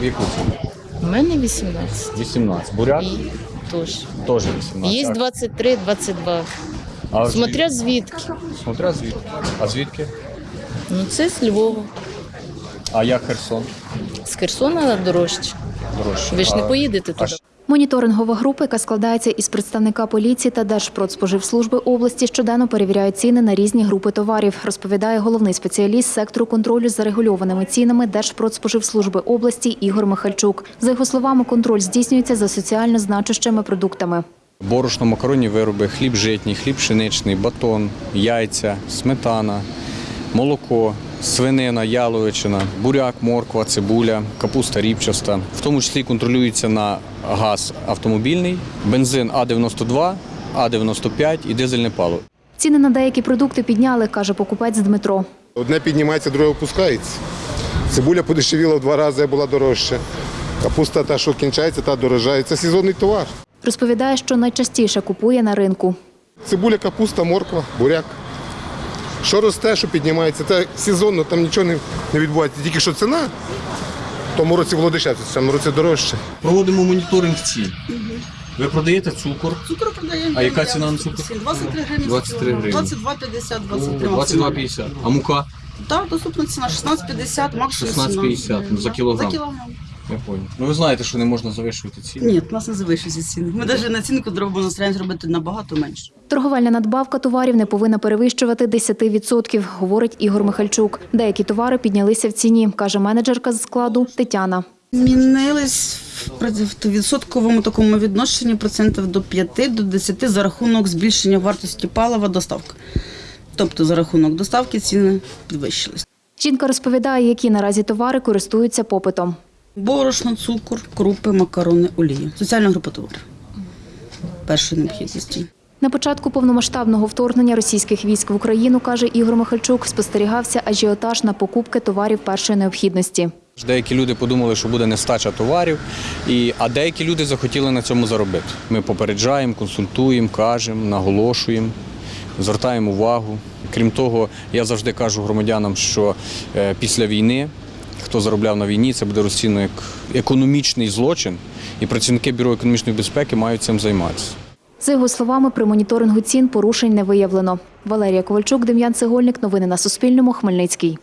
в яку ціну? У мене 18. 18. Бурят? І теж. теж 18. Є 23, 22. а Смотря звідки. Смотря звідки. А звідки? Ну це з Львова. А як Херсон? З Херсона дорожче. Дорожче. Ви ж не А- поїдете а туди. Моніторингова група, яка складається із представника поліції та Держпродспоживслужби області, щоденно перевіряє ціни на різні групи товарів, розповідає головний спеціаліст сектору контролю за регульованими цінами Держпродспоживслужби області Ігор Михальчук. За його словами, контроль здійснюється за соціально значущими продуктами. Борошно, макаронні вироби, хліб житній, хліб пшеничний, батон, яйця, сметана, молоко, свинина, яловичина, буряк, морква, цибуля, капуста ріпчаста. В тому числі контролюється на газ автомобільний, бензин А92, А95 і дизельне паливо. Ціни на деякі продукти підняли, каже покупець Дмитро. Одне піднімається, друге опускається. Цибуля подешевіла в два рази, була дорожча. Капуста та, що кінчається, та дорожає. Це сезонний товар. Розповідає, що найчастіше купує на ринку. Цибуля, капуста, морква, буряк. Що росте, що піднімається, це сезонно, там нічого не, не відбувається. Тільки що ціна, в тому році було дешевше, в цьому році дорожче. Проводимо моніторинг цін. Ви продаєте цукор? Цукру продаємо. А яка ціна на цукор? 23 гривні. 23 гривні. 22,50, 23 максимум. 22,50. А мука? Так, доступна ціна 16,50, максимум 16,50 за кілограм. За кілограм. Я понял. Ну ви знаєте, що не можна завищувати ціни. Ні, у нас не завищуються ціни. Ми навіть націнку робимо, стараємося робити набагато менше. Торговельна надбавка товарів не повинна перевищувати 10%, говорить Ігор Михальчук. Деякі товари піднялися в ціні, каже менеджерка з складу Тетяна. Змінились в відсотковому такому відношенні процентів до 5 до 10 за рахунок збільшення вартості палива доставка. Тобто за рахунок доставки ціни підвищились. Жінка розповідає, які наразі товари користуються попитом. Борошно, цукор, крупи, макарони, олія. Соціальна група товарів. Першої необхідності. На початку повномасштабного вторгнення російських військ в Україну, каже Ігор Михальчук, спостерігався ажіотаж на покупки товарів першої необхідності. Деякі люди подумали, що буде нестача товарів, і, а деякі люди захотіли на цьому заробити. Ми попереджаємо, консультуємо, кажемо, наголошуємо, звертаємо увагу. Крім того, я завжди кажу громадянам, що е, після війни, хто заробляв на війні, це буде розцінено як економічний злочин, і працівники Бюро економічної безпеки мають цим займатися. За його словами, при моніторингу цін порушень не виявлено. Валерія Ковальчук, Дем'ян Цегольник. Новини на Суспільному. Хмельницький.